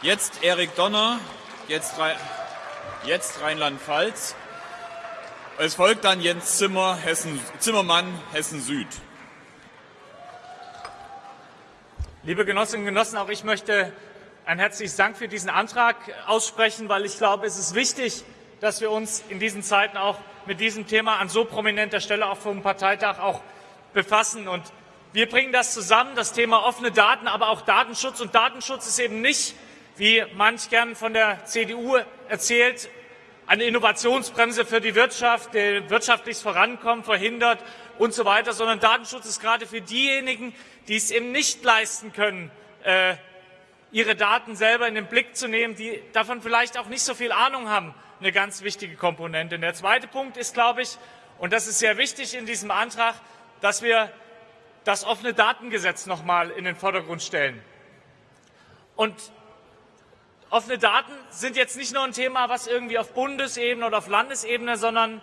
Jetzt Erik Donner, jetzt, jetzt Rheinland-Pfalz. Es folgt dann Jens Zimmer, Hessen, Zimmermann, Hessen Süd. Liebe Genossinnen und Genossen, auch ich möchte ein herzliches Dank für diesen Antrag aussprechen, weil ich glaube, es ist wichtig, dass wir uns in diesen Zeiten auch mit diesem Thema an so prominenter Stelle auch vom Parteitag auch befassen. Und wir bringen das zusammen, das Thema offene Daten, aber auch Datenschutz. Und Datenschutz ist eben nicht, wie manch gern von der CDU erzählt, eine Innovationsbremse für die Wirtschaft, der wirtschaftliches Vorankommen verhindert und so weiter, sondern Datenschutz ist gerade für diejenigen, die es eben nicht leisten können, äh, ihre Daten selber in den Blick zu nehmen, die davon vielleicht auch nicht so viel Ahnung haben, eine ganz wichtige Komponente. Und der zweite Punkt ist, glaube ich, und das ist sehr wichtig in diesem Antrag, dass wir das offene Datengesetz noch mal in den Vordergrund stellen. Und offene Daten sind jetzt nicht nur ein Thema, was irgendwie auf Bundesebene oder auf Landesebene, sondern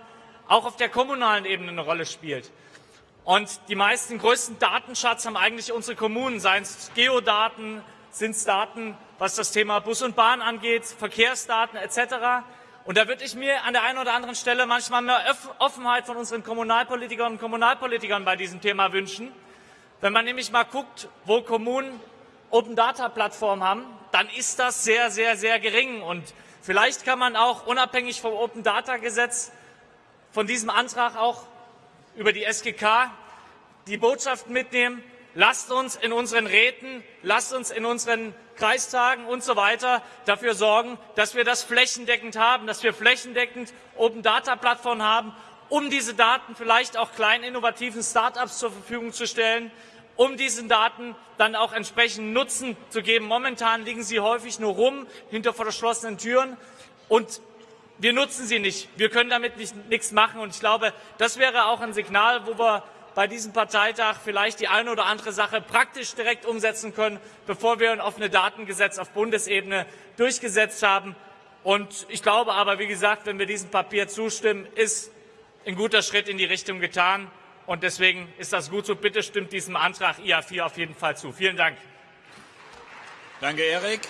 auch auf der kommunalen Ebene eine Rolle spielt. Und die meisten größten Datenschatz haben eigentlich unsere Kommunen, seien es Geodaten, sind es Daten, was das Thema Bus und Bahn angeht, Verkehrsdaten etc. Und da würde ich mir an der einen oder anderen Stelle manchmal mehr Offenheit von unseren Kommunalpolitikern und Kommunalpolitikern bei diesem Thema wünschen. Wenn man nämlich mal guckt, wo Kommunen Open Data Plattformen haben, dann ist das sehr, sehr, sehr gering. Und vielleicht kann man auch unabhängig vom Open Data Gesetz von diesem Antrag auch über die SGK die Botschaft mitnehmen, lasst uns in unseren Räten, lasst uns in unseren Kreistagen und so weiter dafür sorgen, dass wir das flächendeckend haben, dass wir flächendeckend Open Data Plattformen haben, um diese Daten vielleicht auch kleinen innovativen Start-ups zur Verfügung zu stellen, um diesen Daten dann auch entsprechend Nutzen zu geben. Momentan liegen sie häufig nur rum hinter verschlossenen Türen und wir nutzen sie nicht. Wir können damit nicht, nichts machen. Und ich glaube, das wäre auch ein Signal, wo wir bei diesem Parteitag vielleicht die eine oder andere Sache praktisch direkt umsetzen können, bevor wir ein offenes Datengesetz auf Bundesebene durchgesetzt haben. Und ich glaube aber, wie gesagt, wenn wir diesem Papier zustimmen, ist ein guter Schritt in die Richtung getan. Und deswegen ist das gut so. Bitte stimmt diesem Antrag IA4 auf jeden Fall zu. Vielen Dank. Danke, Erik.